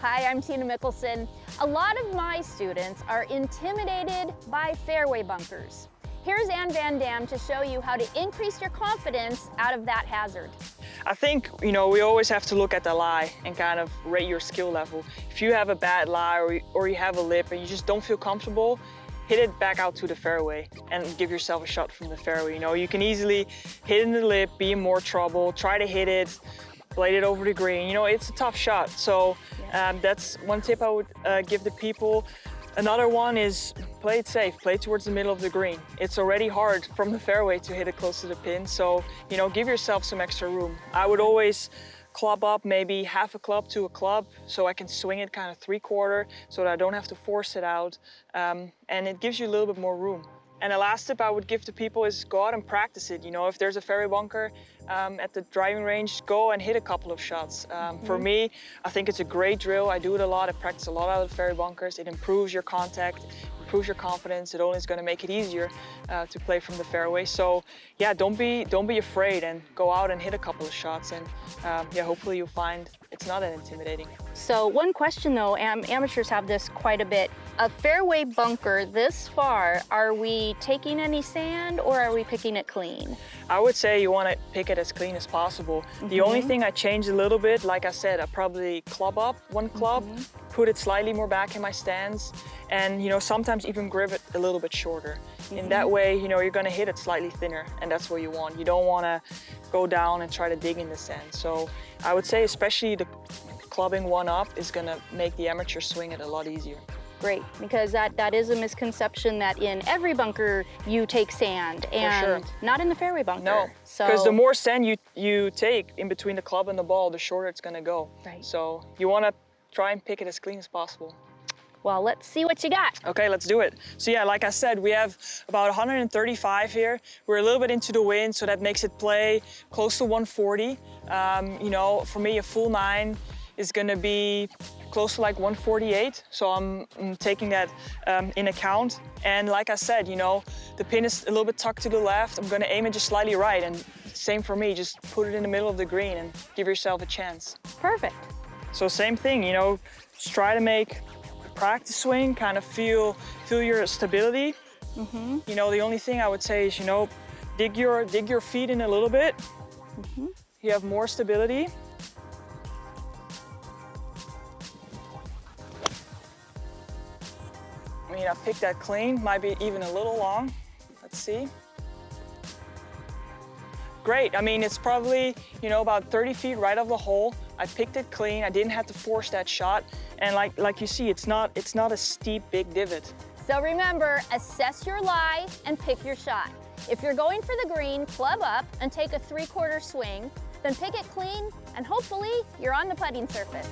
Hi, I'm Tina Mickelson. A lot of my students are intimidated by fairway bunkers. Here's Anne van Dam to show you how to increase your confidence out of that hazard. I think, you know, we always have to look at the lie and kind of rate your skill level. If you have a bad lie or, or you have a lip and you just don't feel comfortable, hit it back out to the fairway and give yourself a shot from the fairway. You know, you can easily hit in the lip, be in more trouble, try to hit it, blade it over the green. You know, it's a tough shot. So um, that's one tip I would uh, give the people. Another one is play it safe, play towards the middle of the green. It's already hard from the fairway to hit it close to the pin, so you know, give yourself some extra room. I would always club up maybe half a club to a club so I can swing it kind of three quarter so that I don't have to force it out um, and it gives you a little bit more room. And the last tip I would give to people is go out and practice it. You know, if there's a fairway bunker um, at the driving range, go and hit a couple of shots. Um, mm -hmm. For me, I think it's a great drill. I do it a lot. I practice a lot out of the fairway bunkers. It improves your contact, improves your confidence. It only is going to make it easier uh, to play from the fairway. So yeah, don't be don't be afraid and go out and hit a couple of shots. And um, yeah, hopefully you'll find it's not that intimidating. So one question though, am amateurs have this quite a bit. A fairway bunker this far, are we taking any sand or are we picking it clean? I would say you want to pick it as clean as possible. Mm -hmm. The only mm-hmm. thing I changed a little bit, like I said, I probably club up one club, mm -hmm put it slightly more back in my stance and you know sometimes even grip it a little bit shorter. In that way, you know, you're gonna hit it slightly thinner and that's what you want. You don't wanna go down and try to dig in the sand. So I would say especially the clubbing one up is gonna make the amateur swing it a lot easier. Great, because that, that is a misconception that in every bunker you take sand and sure. not in the fairway bunker. No, because so... the more sand you, you take in between the club and the ball, the shorter it's gonna go. Right. So you wanna try and pick it as clean as possible. Well, let's see what you got. Okay, let's do it. So yeah, like I said, we have about 135 here. We're a little bit into the wind, so that makes it play close to 140. Um, you know, for me, a full nine is gonna be close to like 148. So I'm, I'm taking that um, in account. And like I said, you know, the pin is a little bit tucked to the left. I'm gonna aim it just slightly right. And same for me, just put it in the middle of the green and give yourself a chance. Perfect. So same thing, you know, just try to make practice swing kind of feel, feel your stability. Mm -hmm. You know, the only thing I would say is, you know, dig your, dig your feet in a little bit. Mm -hmm. You have more stability. I mean, I picked that clean, might be even a little long. Let's see. Great, I mean, it's probably, you know, about 30 feet right of the hole. I picked it clean. I didn't have to force that shot. And like, like you see, it's not, it's not a steep, big divot. So remember, assess your lie and pick your shot. If you're going for the green, club up and take a three-quarter swing, then pick it clean and hopefully you're on the putting surface.